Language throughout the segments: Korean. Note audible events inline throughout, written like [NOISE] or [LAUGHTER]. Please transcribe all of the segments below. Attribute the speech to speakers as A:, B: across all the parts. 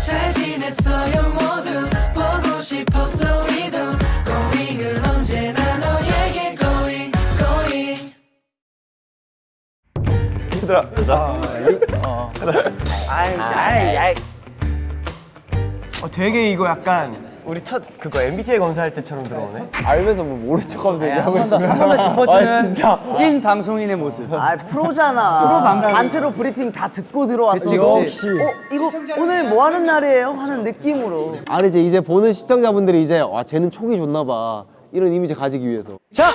A: 잘 지냈어요 모두. 보고 싶었어 이도 고잉은 언제나 너에게 고잉 고잉
B: 어, 되게 이거 약간 우리 첫 그거 MBTI 검사할 때처럼 들어오네.
C: 알면서 뭐 모른 척하면서 얘기하고 있어.
D: 한번 더 짚어주는
C: 아, 진짜.
D: 찐 방송인의 모습.
E: 아 프로잖아. [LAUGHS]
D: 프로 방송.
E: 단체로 브리핑 다 듣고 들어왔어.
D: 그치.
E: 어 이거 오늘 뭐 하는 날이에요? 하는 느낌으로.
C: 아니 이제 이제 보는 시청자분들이 이제 와 쟤는 촉이 좋나 봐 이런 이미지 가지기 위해서.
D: 자,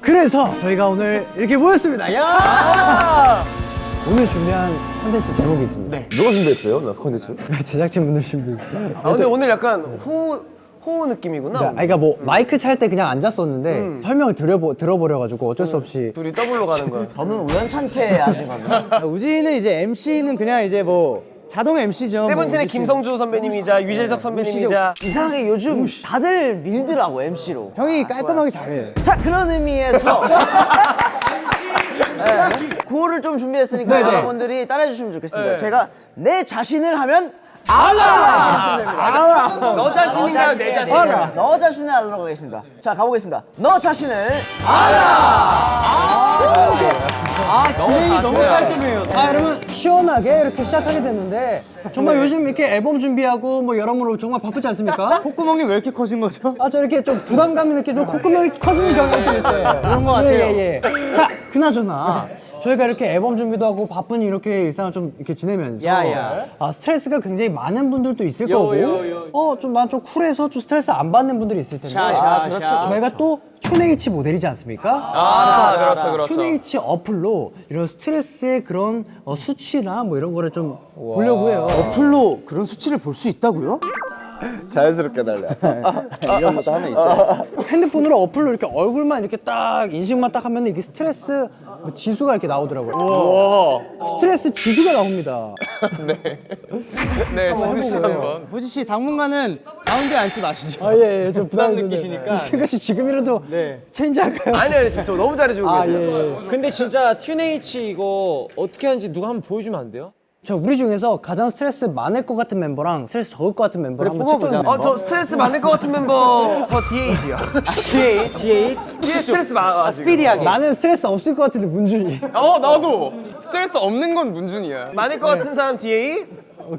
D: 그래서 저희가 오늘 이렇게 모였습니다. 야! [LAUGHS] 오늘 준비한 콘텐츠 제목이 있습니다. 네.
C: 누가 준비했어요? 나 컨텐츠?
D: 제작진분들 준비.
B: 아 근데 오늘 약간 호우 호우 느낌이구나.
D: 아, 그러니까 뭐 마이크 찰 때 그냥 앉았었는데 설명을 들어보, 들어버려가지고 어쩔 수 없이
B: 둘이 더블로 가는 거야. [LAUGHS]
E: 저는 우연찮게 해야 되거든요.
D: 우지는 이제 MC는 그냥 이제 뭐 자동 MC죠.
B: 세븐틴의 김성주 선배님이자 유재석 선배님이자
E: 이상하게 요즘 다들 밀더라고 MC로.
D: 형이 깔끔하게 잘해.
E: 자 그런 의미에서 [LAUGHS] 네, 구호를 좀 준비했으니까
D: 네네.
E: 여러분들이 따라해 주시면 좋겠습니다.
B: 네.
E: 제가 내 자신을 하면 알아.
B: 너 자신인가요 내 자신?
E: 알아. 너 자신을 알아로 가겠습니다. 자 가보겠습니다. 너 자신을
D: 아, 진행이 너무 깔끔해요. 아, 여러분 시원하게 이렇게 시작하게 됐는데 정말 요즘 이렇게 앨범 준비하고 뭐 여러모로 정말 바쁘지 않습니까? [LAUGHS] 콧구멍이 왜 이렇게 커진 거죠? 아, 저 이렇게 좀 부담감 있는 좀 콧구멍이 커지는 경향이 좀 있어요. [LAUGHS] 그런 거 같아요. 예, 예. 자, 그나저나 저희가 이렇게 앨범 준비도 하고 바쁜 이렇게 일상을 좀 이렇게 지내면서 아, 스트레스가 굉장히 많은 분들도 있을 거고 어, 좀 난 좀 쿨해서 좀 스트레스 안 받는 분들이 있을 텐데 그렇죠. 저희가 또 튠에이지 모델이지 않습니까?
B: 아 그렇죠 그렇죠.
D: 튠에이지 어플로 이런 스트레스의 그런 어, 수치나 뭐 이런 거를 좀 보려고 해요.
E: 어플로 그런 수치를 볼 수 있다고요? [LAUGHS]
C: 자연스럽게 달래.
E: 이런 것도 하나 있어요.
D: 핸드폰으로 어플로 이렇게 얼굴만 이렇게 딱 인식만 딱 하면 이게 스트레스 뭐 지수가 이렇게 나오더라고요. 스트레스 지수가 나옵니다. [LAUGHS]
B: 네 지수 씨 한번.
D: 호시 씨 당분간은 가운데 앉지 마시죠. 아 예, 예. 좀 부담 느끼시니까. 승관 씨 지금이라도 change 할까요?
B: 아니 아니 지금 저 너무 잘해주고
D: 아
B: 계세요.
D: 예.
F: 근데 진짜 튠에이지 이거 어떻게 하는지 누가 한번 보여주면 안 돼요?
D: 저 우리 중에서 가장 스트레스 많을 것 같은 멤버랑 스트레스 적을 것 같은 멤버를 한번 찍어보자.
B: 어저 스트레스 많을 것 같은 멤버 저 디에잇요. 디에잇, 디에잇. 디에잇 스트레스 많아. 아,
E: 스피디하게.
D: 나는 스트레스 없을 것 같은데 문준이.
G: 어 나도 스트레스 없는 건 문준이야
B: 많을 것 같은 사람 디에잇.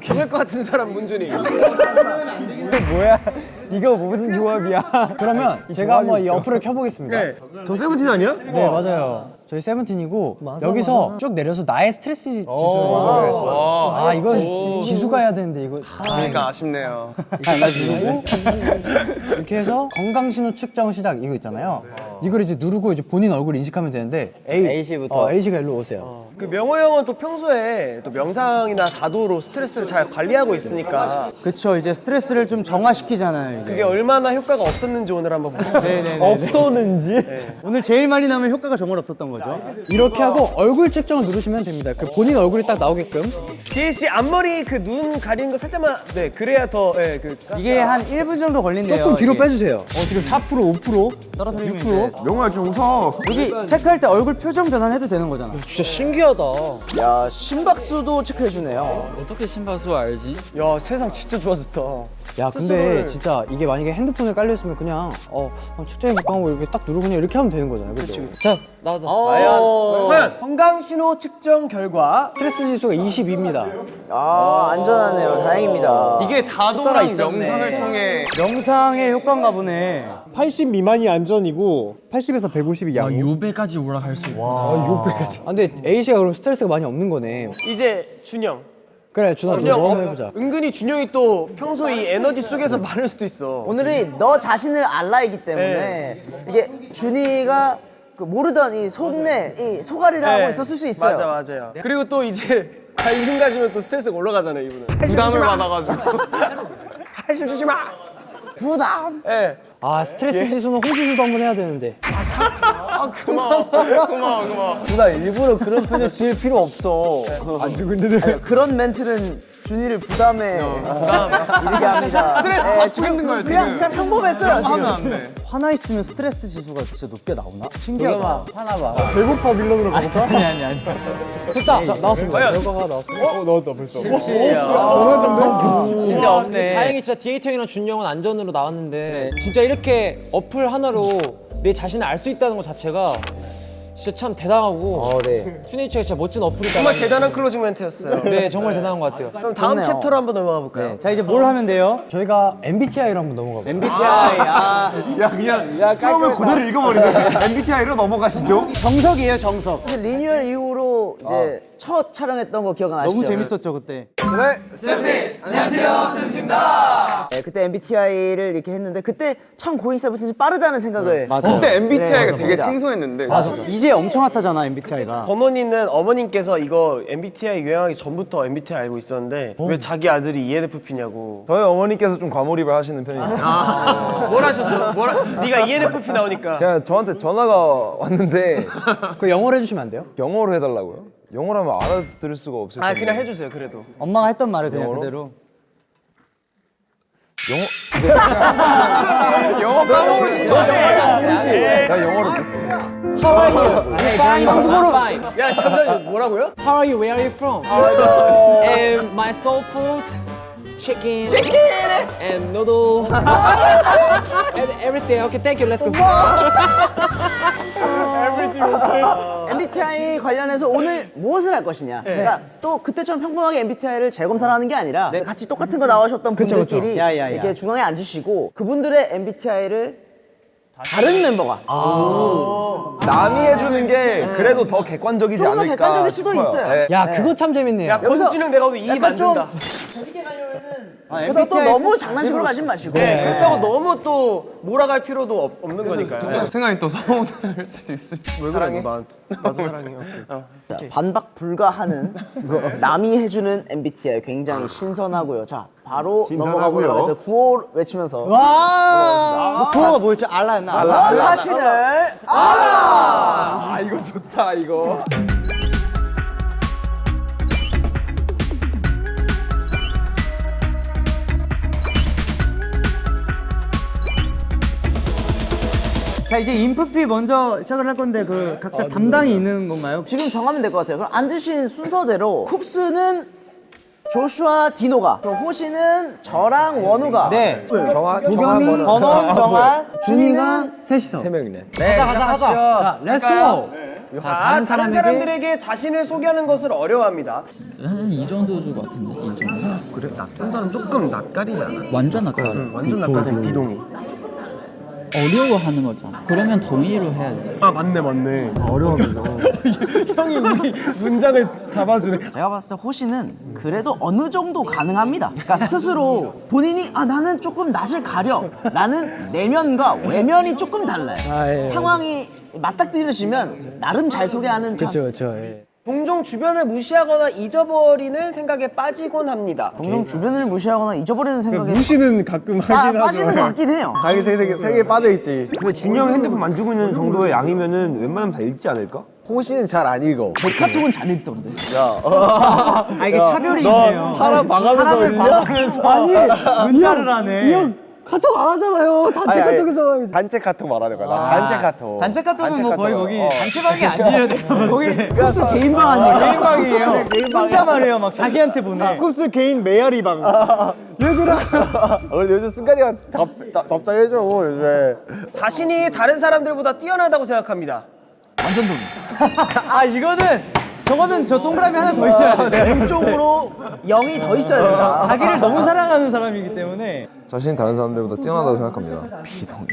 B: 적을 것 같은 사람 문준이.
D: 이거 무슨 조합이야? 그러면 제가 한번 이 어플을 켜보겠습니다. 네,
C: 저 세븐틴 아니야?
D: 맞아요. 저희 세븐틴이고 여기서 쭉 내려서 나의 스트레스 지수를 아 이건 지수가 해야 되는데 이거
G: 그러니까 아쉽네요 [LAUGHS]
D: 그리고 이렇게 해서 건강 신호 측정 시작 이거 있잖아요. 이걸 이제 누르고 이제 본인 얼굴 인식하면 되는데 A
F: A씨부터.
D: 어, A씨가 일로 오세요.
B: 그 명호 형은 또 평소에 또 명상이나 다도로 스트레스를 잘 관리하고 있으니까
D: 그쵸 이제 스트레스를 좀 정화시키잖아요.
B: 그게 얼마나 효과가 없었는지 오늘 한번 보자.
D: 없었는지 오늘 제일 많이 나면 효과가 정말 없었던 거죠. 이렇게 하고 얼굴 측정을 누르시면 됩니다. 그 본인 얼굴이 딱 나오게끔.
B: DH 앞머리 그 눈 가리는 거 살짝만 네 그래야 더 예, 그
D: 이게 한 1분 정도 걸린대요. 조금 뒤로 빼주세요. 어, 지금 4% 5% 떨어뜨리면 6%.
C: 명호야 좀 웃어.
D: 여기 체크할 때 얼굴 표정 변환해도 되는 거잖아.
F: 진짜 신기하다.
E: 야 심박수도 체크해주네요.
F: 어떻게 심박수 알지?
B: 야 세상 진짜 좋아졌다.
D: 야 근데 진짜 이게 만약에 핸드폰에 깔려 있으면 그냥 어 어, 측정해 볼까 하고 이렇게 딱 누르고 그냥 이렇게 하면 되는 거잖아요. 그렇죠.
F: 자 나도.
B: 과연 건강 신호 측정 결과
D: 스트레스 지수가 22입니다.
E: 아 안전하네요. 다행입니다.
G: 이게 다도랑 명상을 통해
D: 명상의 효과인가 보네. 80 미만이 안전이고 80에서 150이 양.
F: 요배까지 올라갈 수 있고.
D: 아, 근데 A 씨가 그럼 스트레스가 많이 없는 거네.
B: 이제 준영.
D: 그래 준아 너
B: 어,
D: 해보자.
B: 은근히 준영이 또 평소 이 에너지 속에서 많을 수도 있어.
E: 오늘이 너 자신을 알라이기 때문에 이게 준이가 그 모르던 이 속내 이 소가리를 하고 있었을 수 있어요.
B: 네. 맞아 맞아요. 그리고 또 이제 관심 가지면 또 스트레스가 올라가잖아요 이분은.
G: 부담을 받아가지고
B: 관심 주지 [LAUGHS] 마.
E: 부담.
B: 예.
D: 아 스트레스 지수는 홍지수도 한번 해야 되는데.
G: 고마워 고마워
E: 누나 일부러 그런 표정 지을 필요 없어.
D: 안 죽는데.
E: 그런 멘트는 준이를 부담에
G: 부담
E: 이르게 합니다.
G: 스트레스
E: 예,
G: 받고 있는 거예요,
E: 그냥
G: 지금.
E: 그냥 평범했어요 지금.
G: 안돼
H: 하나 있으면 스트레스 지수가 진짜 높게 나오나? 신기하다. 하나 봐. 배고파 밀런으로 가볼까? 아니 아니 아니. 됐다. 자, 나왔습니다. 결과가 나왔습니다. 어, 나왔다 벌써.
F: 진짜 없네. 다행히 진짜 디에잇 형이랑 준이 형은 안전으로 나왔는데 진짜 이렇게 어플 하나로 내 자신을 알 수 있다는 것 자체가 진짜 참 대단하고 튠에이지가 진짜 멋진 어플이다.
B: 정말 대단한 closing 멘트였어요.
F: 네, 정말 대단한 것 같아요.
B: 그럼 다음
E: 좋네요.
B: 챕터로 한번 넘어가 볼까요?
H: 자 이제 뭘 하면 돼요? 저희가 MBTI로 한번 넘어가 볼게요.
C: MBTI 아. 야 그냥 프롬을 그대로 읽어버리네. [LAUGHS] MBTI로 넘어가시죠.
H: 정석이에요 정석.
E: 리뉴얼 이후로 이제 첫 촬영했던 거 기억나시죠?
H: 너무 재밌었죠 그때.
E: 네, 그때 MBTI를 이렇게 했는데 그때 참 고잉 세븐틴이 빠르다는 생각을
G: 그때 MBTI가
E: 네,
G: 되게
E: 맞아.
G: 생소했는데
H: 이제 엄청 핫하잖아 MBTI가.
B: 범원이는 어머님께서 이거 MBTI 유행하기 전부터 MBTI 알고 있었는데 왜 자기 아들이 ENFP냐고
I: 저희 어머니께서 좀 과몰입을 하시는 편이에요.
B: 뭘 하셨어? 뭘 하... 네가 ENFP 나오니까
I: 그냥 저한테 전화가 왔는데
H: 그 영어로 해주시면 안 돼요?
I: 영어로 해달라고요? 영어로 하면 알아들을 수가 없을
B: 아
I: 텐데.
B: 그냥 해주세요 그래도
H: 엄마가 했던 말을 그냥
I: 영어로?
H: 그대로.
I: 영어 까먹으신다. 나 영어로
F: 한국어로.
B: 야 잠깐 뭐라고요?
F: How are you? Where are you from? and my soul food, chicken, and noodle, [LAUGHS] and everything. Okay, thank you. Let's go. [LAUGHS]
E: MBTI 관련해서 오늘 무엇을 할 것이냐. 그러니까 또 그때처럼 평범하게 MBTI를 재검사를 하는 게 아니라 같이 똑같은 거 나오셨던 분들끼리
H: 그쵸. 야, 야, 야.
E: 이렇게 중앙에 앉으시고 그분들의 MBTI를 다른 멤버가
I: 남이 해주는 게 그래도 더 객관적이지
E: 조금 더
I: 않을까
E: 객관적일 수도
I: 싶어요.
E: 있어요.
I: 네.
H: 야 그거 참 재밌네요.
B: 야 권수진은 내가 오늘 이
E: 약간 좀
B: 만든 다
E: 그래서 또 너무 장난식으로 가지 마시고
B: 네, 그렇다고 너무 또 몰아갈 필요도 없, 없는 거니까요
G: 생각이 또 서운할 수도 있을
B: 왜 그래 나, 나도 사랑해 오케이. 어.
E: 자, 반박 불가하는 남이 해주는 MBTI 굉장히 신선하고요. 자 바로 넘어가 보도록 하죠. 구호 외치면서
H: 와. 그거가 뭐였지? 알라였나? 알라.
E: 너 자신을
I: 아 이거 좋다 이거.
H: 자 이제 인프피 먼저 시작을 할 건데 그 각자 담당이 있는 건가요?
E: 지금 정하면 될 것 같아요. 그럼 앉으신 순서대로 쿱스는 조슈아 디노가, 그럼 호시는 저랑 원우가,
H: 네.
I: 정한
E: 도겸이, 번원, 정한, 준이는
H: 셋이서.
I: 세 명이네.
F: 가자, 가자, 가자.
H: 자 let's go. 자
B: 자,
H: 다른 사람에게
B: 사람들에게 자신을 소개하는 것을 어려워합니다
J: 한이 정도 줄것 같은데 이 정도
B: 그래 낯선 사람 조금 낯가리지 않아?
J: 완전 낯가려
B: 완전 낯가리잖아 비동이
J: 어려워하는 거잖아 그러면 동의로 해야지
B: 아 맞네 맞네 어려워합니다 [LAUGHS] 형이 우리 문장을 잡아주네
E: 제가 봤을 때 호시는 그래도 어느 정도 가능합니다. 그러니까 스스로 본인이 아 나는 조금 낯을 가려. 나는 내면과 외면이 조금 달라요. 상황이 맞닥뜨려지면 나름 잘 소개하는 편.
H: 그렇죠.
B: 종종 주변을 무시하거나 잊어버리는 생각에 빠지곤 합니다
E: 종종 주변을 무시하거나 잊어버리는 생각에
C: 무시는 가끔
E: 빠, 빠지는 것 같긴 해요.
C: 자기 세계 세계에 빠져 있지. 근데 준이 형 핸드폰 만지고 있는 정도의 양이면은 웬만하면 다 읽지 않을까? 호시는 잘 안 읽어.
E: 제 카톡은 잘 읽던데.
H: 아 이게 차별이 있네요.
C: 사람 봐가면서
H: 사람을? 봐가면서 아니 문자를 하네. 카톡 안 하잖아요. 단체
C: 아니, 아니,
H: 카톡에서.
C: 단체 카톡 말하는 거야. 나 단체 카톡.
H: 단체 카톡은 뭐 거의
C: 카톡.
H: 거기
C: 어.
H: 단체방이 아니에요. 거기 쿱스
E: 개인방 아니에요?
H: 개인방이에요. 혼자 말해요. 막 자기한테 보내.
C: 쿱스 개인 메아리방. 얘들아. 어, 요즘 승관이가 답, 답, 답장해줘 요즘에.
B: 자신이 다른 사람들보다 뛰어나다고 생각합니다 [LAUGHS]
H: 아 이거는 저거는 저 동그라미 하나 더 있어야 돼.
E: 왼쪽으로 0이 더 있어야 된다.
H: 자기를 너무 사랑하는 사람이기 때문에
I: 자신이 다른 사람들보다 뛰어나다고 생각합니다. 비동의.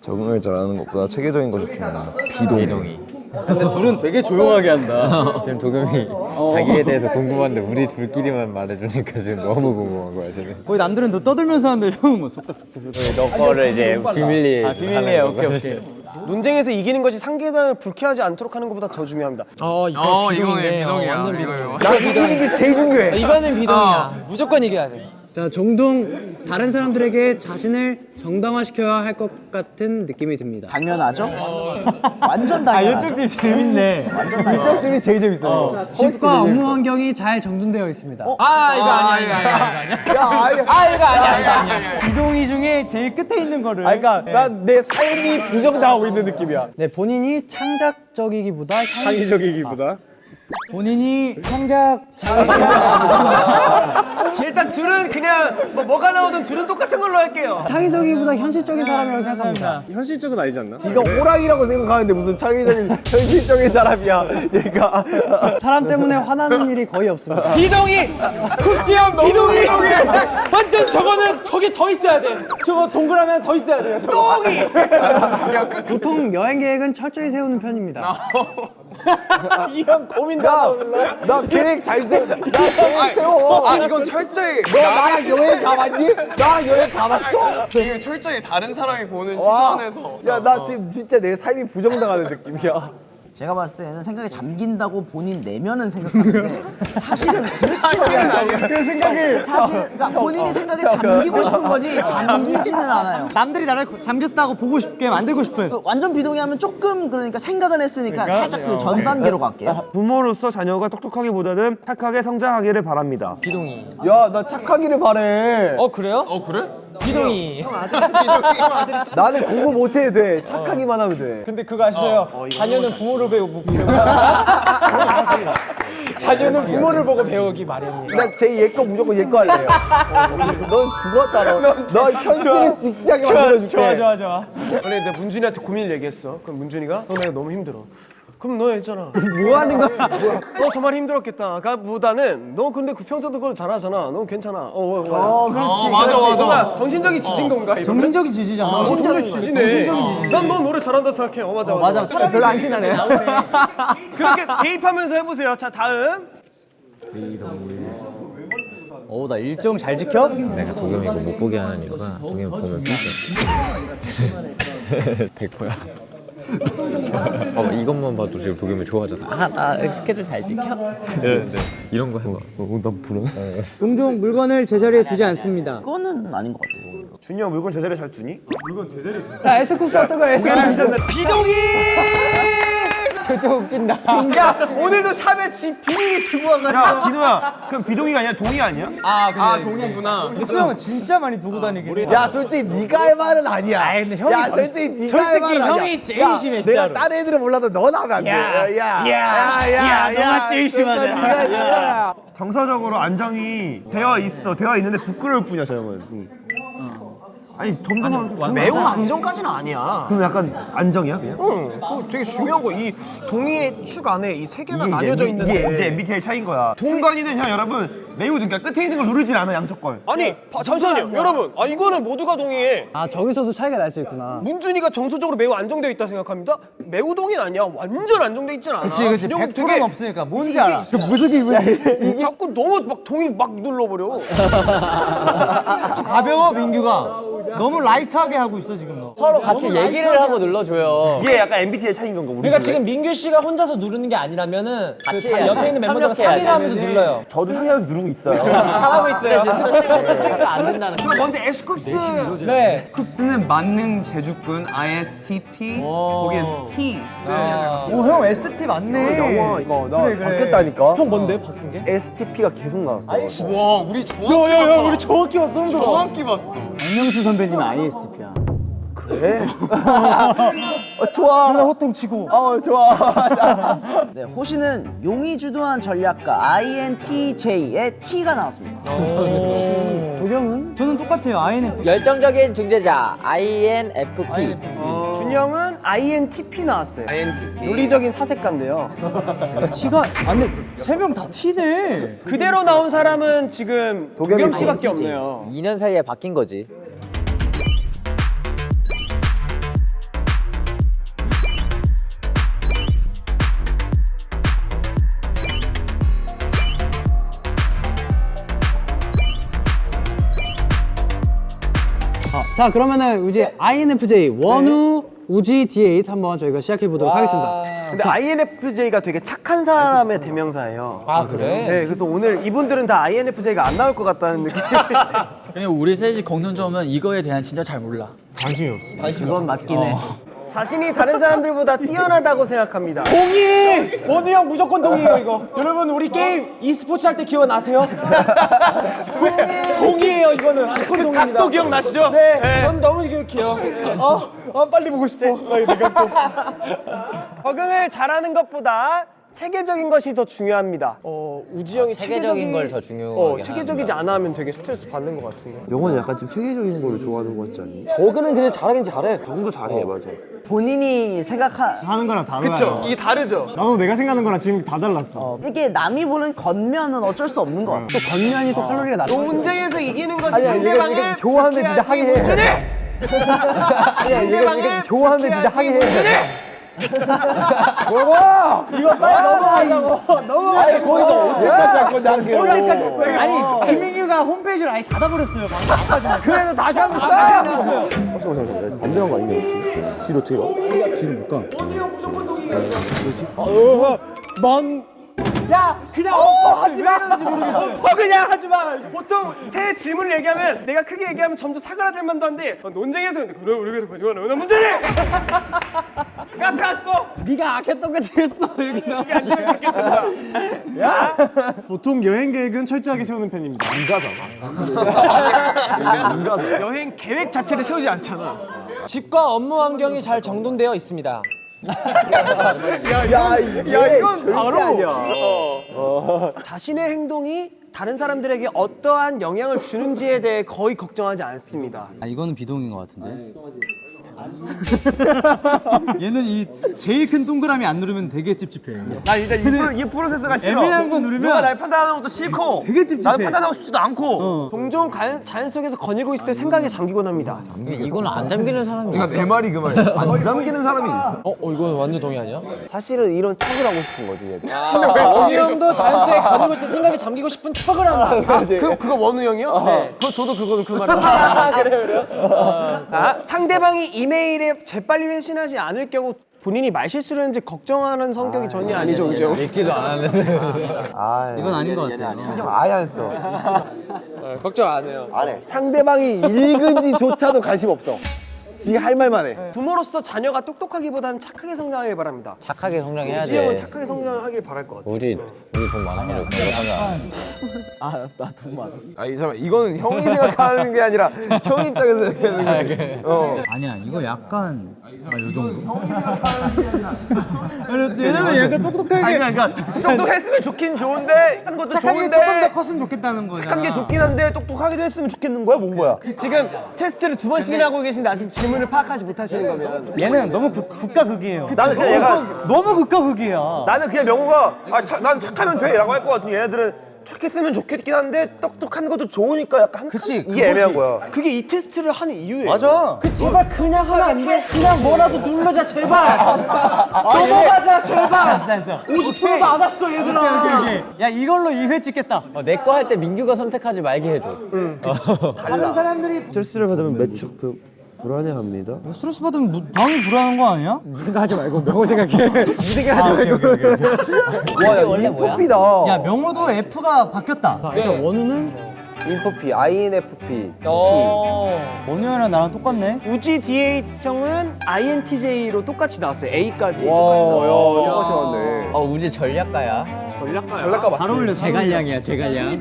I: 적응을 잘하는 것보다 체계적인 것이 중요하다. 비동의.
H: 근데 둘은 되게 조용하게 한다. [LAUGHS]
F: 지금 도겸이 자기에 대해서 궁금한데 우리 둘끼리만 말해주니까 지금 너무 궁금한 거야 지금.
H: 거의 남들은 더 떠들면서 하는데 형은 뭐 속닥속닥.
F: 너 거를 이제 비밀리에
H: 아 비밀리에 오케이 오케이.
B: 논쟁에서 이기는 것이 상대방을 불쾌하지 않도록 하는 것보다 더 중요합니다
F: 어 이거
G: 어,
F: 비동인데
G: 이거네, 비동이야,
F: 어, 완전
G: 이거요.
F: 비동이야.
C: 나 이기는 게 제일 중요해.
F: 이거는 비동이야. 무조건 이겨야 돼.
H: 자, 종종 다른 사람들에게 자신을 정당화시켜야 할 것 같은 느낌이 듭니다.
E: 당연하죠? [LAUGHS] 완전 당연하죠.
H: 팀 재밌네.
E: 완전 당연하죠.
C: 팀이 제일 재밌어요.
H: 집과 업무 환경이 잘 정돈되어 있습니다.
F: 아 이거 아니야 이거 아니야
C: 야, 아니,
F: 아 이거 아니야 이거 아니야
H: 비동의 중에 제일 끝에 있는 거를.
C: 아니, 그러니까 난내 삶이 부정당하고 있는 느낌이야.
H: 네, 본인이 창작적이기보다 향-
C: 창의적이기보다.
H: 본인이 창작 [LAUGHS]
B: 일단 둘은 그냥 뭐 뭐가 나오든 둘은 똑같은 걸로 할게요.
H: 창의적이기보다 현실적인 사람이라고 생각합니다.
C: 현실적은 아니지 않나? 네가 호랑이라고 생각하는데 무슨 창의적인 [LAUGHS] 현실적인 사람이야. 얘가.
H: 사람 때문에 화나는 일이 거의 없습니다.
F: 비동이 쿱스형 비동이 완전 저거는 저기 더 있어야 돼 저거 동그라미 더 있어야 돼요 저거 똥이
H: 보통 여행 계획은 철저히 세우는 편입니다. [LAUGHS]
F: 이 형 고민 오늘날
C: 나 계획 잘 세워. 나 계획 세워.
G: 아 이건 철저히
C: 너 나랑 여행 가봤니? 나랑 여행 가봤어?
G: 이건 철저히 다른 사람이 보는
C: 와.
G: 시선에서
C: 야, 나 지금 진짜 내 삶이 부정당하는 느낌이야.
E: 제가 봤을 때는 생각에 잠긴다고 본인 내면은 생각하는데 [LAUGHS] 사실은 그렇지 않아요.
C: 그 생각이
E: 사실 그러니까 본인이 생각에 잠기고 싶은 거지 잠기지는 않아요.
H: 남들이 나를 잠겼다고 보고 싶게 만들고 싶어요.
E: 그 완전 비동의하면 조금 그러니까 생각은 했으니까 살짝 그 전 단계로 갈게요.
C: 부모로서 자녀가 똑똑하기보다는 착하게 성장하기를 바랍니다. 비동의. 야, 나 착하기를 바래.
F: 어 그래요?
G: 어 그래?
F: 비동이
C: 나는 공부 못해도 돼. 착하기만 하면 돼.
F: 근데 그거 아시죠? 자녀는 부모를 배우고 자녀는 부모를 보고 배우기 마련이에요
C: 나제 얘 거 무조건 얘 거 할래요. 넌 죽었다 너. 너 현실을 직시하게 만들어줄게.
H: 좋아, 좋아, 좋아.
B: 원래 내가 문준이한테 고민을 얘기했어. 그럼 문준이가 너 내가 너무 힘들어. 그럼 너 했잖아. [LAUGHS]
C: 뭐 하는 거야?
B: 너 정말 힘들었겠다. 보다는 너 근데 그 평소도 그걸 잘하잖아. 너 괜찮아. 어, 어, 어.
C: 어, 그렇지.
G: 어, 맞아, 맞아.
B: 정신적인 지진 건가? 이러면?
H: 정신적인 지지잖아.
B: 어, 정신적인 지지네. 난너 노래 잘한다 생각해. 어 맞아 맞아.
H: 맞아. 별로 안 친하네. [LAUGHS]
B: 그렇게 대입하면서 해보세요. 자 다음.
H: 어, 나 일정 잘 지켜?
K: 내가 도겸이 이거 못 보게 하는 이유가 도겸이 보면 삐져 [LAUGHS] 100%야 [LAUGHS] 봐봐 이것만 봐도 지금 도겸이 좋아하잖아 아나 스케줄 잘 지켜? 이러는데 이런 거 해봐 어, 난 불안
H: 종종 물건을 제자리에 두지 않습니다.
E: 그거는 아닌 것 같아요.
C: 준이 형 물건 제자리에 잘 두니?
H: 야, 에스쿱스 어떤 거야, 에스쿱스?
B: 비동이. 진짜 웃긴다. 야 오늘도 샵에 지 비행기 들고 와가지고.
C: 야, 기노야. 그럼 비동이가 아니라 동이 아니야?
G: 아 동이구나
H: 에스 형은 진짜 많이 두고 다니긴 해.
C: 야, 솔직히 네가 할 말은 아니야. 아, 근데
H: 형이
C: 야,
H: 더-
C: 솔직히 네가
H: 솔직히
C: 할 말은
H: 형이
C: 아니야.
H: 제일
C: 야,
H: 심해,
C: 내가
H: 진짜로.
C: 다른 애들은 몰라도 넌 하면 안 돼. 야, 야,
H: 야, 야, 너가 제일 심하다.
C: 네가 야. 정서적으로 안정이 되어 있어. 되어 있는데 부끄러울 뿐이야, 저 형은. 응. 아니, 점점
B: 매우 안정까지는 아니야.
C: 그럼 약간 안정이야, 그냥?
B: 응, 그거 되게 중요한 거. 이 동의의 축 안에 이 세 개가 나뉘어져 있는데.
C: 이게 이제 MBTI 차이인 거야. 순간이는 그냥 여러분 매우 그러니까 끝에 있는 걸 누르질 않아 양쪽 걸.
B: 아니, 바- 잠시만요, 여러분. 아 이거는 모두가 동의해.
H: 아, 저기서도 차이가 날 수 있구나.
B: 문준이가 정서적으로 매우 안정되어 있다 생각합니다. 매우 동의는 아니야. 완전 안정돼 있진 않아.
H: 그치, 그치.
B: 준영은
H: 100%는 없으니까. 뭔지 알아.
C: 무슨 기분이야?
B: 자꾸 너무 막 동의 막 눌러버려. [LAUGHS]
H: 가벼워, 민규가. 너무 라이트하게 하고 있어, 지금 너.
F: 서로 같이 얘기를 하고 눌러줘요
C: 이게 약간 MBTI 차이인 건가 우리?
F: 그러니까? 지금 민규 씨가 혼자서 누르는 게 아니라면은
K: 같이
F: 그. 옆에 있는 멤버들과. 상의를 하면서 눌러요
C: 저도 상의하면서 누르고 있어요.
K: 잘하고 있어요 지금. 생각 안 된다는 거
B: 그럼 먼저 에스쿱스.
F: 네.
G: 쿱스는 만능 제주꾼 ISTP 거기에 T
F: 아,
H: 오, 형 ST 맞네.
C: 영화 이거 나
H: 그래, 그래.
C: 바뀌었다니까.
F: 형 뭔데? 바뀐 게?
C: STP가 계속 나왔어.
G: 와 우리 정확히 야야야 우리
F: 정확히 왔어
G: 정확히 봤어.
H: 박명수 선배님은 ISTP야. [LAUGHS]
C: 어, 좋아.
H: 나 호통 치고.
C: 어 좋아. [LAUGHS]
E: 네, 호시는 용이 주도한 전략가 INTJ의 T가 나왔습니다.
H: 도경은? 저는 똑같아요. INFP.
K: 열정적인 중재자 INFP
B: 준영은 INTP 나왔어요. INTP. 논리적인 사색가인데요. [LAUGHS]
H: T가 안 돼. 세 명 다 T네.
B: 그대로 나온 사람은 지금 도겸 씨밖에 없네요.
K: 2년 사이에 바뀐 거지
H: 자, 그러면은 이제 INFJ 원우 우지 D8 한번 저희가 시작해 보도록 하겠습니다.
B: 근데 INFJ가 되게 착한 사람의 대명사예요.
F: 아 그래?
B: 네, 그래서 오늘 이분들은 다 INFJ가 안 나올 것 같다는 느낌. [LAUGHS]
J: 그냥 우리 셋이 공통점은 이거에 대한 진짜 잘 몰라.
E: 그건 맞긴 해.
B: 자신이 다른 사람들보다 뛰어나다고 생각합니다.
F: 동의! 원우 형 무조건 동의해요 이거. 여러분 우리 게임 e스포츠 할 때 기억나세요? 동의해요 이거는 무조건 동의입니다.
B: 각도 기억나시죠?
F: 네, 전 너무 기억해요. 아, 아 빨리 보고 싶어. 내가 또. [LAUGHS]
B: 적응을 잘하는 것보다 체계적인 것이 더 중요합니다. 어, 우지 형이
K: 체계적인 걸 더 중요하게
B: 어, 체계적이지 않아 하면 되게 스트레스 받는 것 같은데.
C: 영원이 약간 좀 체계적인 거를 좋아하는 거 같지 않니?
B: 저그는 근데 잘하긴 잘해.
C: 정도 잘해 맞아.
E: 본인이 생각하
H: 하는 거랑 달라요.
B: 그쵸? 이게 다르죠?
H: 나도 내가 생각하는 거랑 지금 다 달랐어.
E: 이게 남이 보는 겉면은 어쩔 수 없는 것 같아.
H: 또 겉면이 또 칼로리가 낮아.
B: 논쟁에서 이기는 것이 상대방을 좋아하면 진짜 하게 해. 문준이! 상대방을 좋아하면 진짜 하게 해. [LAUGHS] 뭐라고? 이거 빨리 넘어가려고. 넘어가지 거기서 언제까지 할 건데 한 언제까지 할 거야?
H: 아니 김민규가 홈페이지를 아예 닫아버렸어요. 방금.
B: 그래서 다시 한번
H: 다시 한번 했어요.
C: 잠깐만 잠깐만 반대한 거 아니냐 혹시? 뒤로 어떻게 가? 뒤로 못 가.
B: 만. 야, 그냥 어, 하지 마. 어, 그냥 하지 마. 보통 새 질문을 얘기하면 내가 크게 얘기하면 점점 사그라들 만도 한데 어, 논쟁에서 근데 그래 우리 그래도 가지고 나 문제니. [LAUGHS] 앞에 왔어. 네가 악했던 거 지겠어 여기서. [LAUGHS]
H: 보통 여행 계획은 철저하게 세우는 편입니다.
B: 여행 계획 자체를 세우지 않잖아.
F: 집과 업무 환경이 잘 정돈되어 있습니다.
B: 야, 이건 바로 어. 자신의 행동이 다른 사람들에게 어떠한 영향을 주는지에 대해 거의 걱정하지 않습니다.
H: 아 이거는 비동인 것 같은데. 얘는 이 제일 큰 동그라미 안 누르면 되게 찝찝해.
C: 나 일단 이, 프로, 이 프로세스가 싫어.
H: 애매한 거 누르면
C: 누가 날 판단하는 것도 싫고.
H: 되게 찝찝해.
C: 나는 판단하고 싶지도 않고.
B: 종종 가- 자연 속에서 거닐고 있을 때 생각에 잠기곤 합니다.
J: 이거는 안 잠기는 사람이
I: 그러니까 내 말이 그 말이야. 안 잠기는 사람이 있어.
F: 어, 어 이거 완전 동의 아니야?
B: 사실은 이런 척을 하고 싶은 거지. 얘들.
F: 원우 형도 자연 속에 거닐고 있을 때 생각에 잠기고 싶은 척을 한다.
B: 그, 그거 원우 형이요? 네. 그, 저도 그거는 그 말을 아, 그래요, 그래요? 아, 상대방이 이 메일에 재빨리 회신하지 않을 경우 본인이 말실수를 했는지 걱정하는 성격이 전혀 아니죠, 그죠?
K: 읽지도 않았는데.
C: 아,
H: 이건 아닌 것 같아요.
C: 신경 아예 안 써.
F: 걱정 안 해요.
C: 안 해. 상대방이 읽은지조차도 관심 없어. 지할 말만 해.
B: 부모로서 자녀가 똑똑하기보다는 착하게 성장하길 바랍니다.
K: 착하게 성장해야
B: 우지 형은
K: 돼.
B: 착하게 성장하길 바랄 것 같아.
K: 우리 우리 돈 많아서 그런 거 상관.
I: 아니 잠깐 이거는 형이 생각하는 게 아니라 형 입장에서 생각하는 거지. 어.
H: 아니야 이거 약간 아 요 정도. 얘는 약간 [LAUGHS] 똑똑하게
C: 아니 그러니까 똑똑했으면 좋긴 좋은데 하는 것도
H: 착하게
C: 좋은데
H: 조금 더 컸으면 좋겠다는 거잖아.
C: 착한 게 좋긴 한데 똑똑하게도 했으면 좋겠는 거야 뭔 거야?
B: 지금 테스트를 두 번씩이나 하고 계신데 아직 질문을 파악하지 못하시는 거면
H: 얘는 너무 국, 국가 극이에요.
C: 나는 그냥 얘가
H: 너무 국가 극이야.
C: 나는 그냥 명호가 아, 차, 난 착하면 돼 라고 할 것 같은 얘네들은 착했으면 좋겠긴 한데 똑똑한 것도 좋으니까 약간
H: 그치,
C: 이게 애매한 거야.
B: 그게 이 테스트를 하는 이유예요.
C: 맞아.
F: 그 제발 그냥 하면 안 돼. 그냥 뭐라도 눌러자 제발. [LAUGHS] 넘어가자 제발. 50%도 안 왔어 얘들아.
H: 야 이걸로 2회 찍겠다.
K: 어, 내거 할 때 민규가 선택하지 말게 해줘.
H: 다른 사람들이
C: 스트레스를 받으면 매축 불안해합니다.
H: 스트레스 받으면 뭐, 당연히 불안한 거 아니야? 네 생각하지 말고 명호 생각해. [LAUGHS] 네 생각하지 말고.
C: 와야 [LAUGHS]
K: 원래 뭐야?
C: 인프피다.
H: 야 명호도 F가 바뀌었다.
F: 네.
H: 원우는
C: 인프피, INFP.
F: 어.
H: 원우 형이랑 나랑 똑같네.
B: 우지 DH 형은 INTJ로 똑같이 나왔어요. A까지 똑같이 나왔어요.
C: 똑같이 나왔네.
K: 어 우지 전략가야.
B: 전략가요.
C: 전략가 맞지?
H: 잘 어울려.
J: 제갈량이야 제갈량.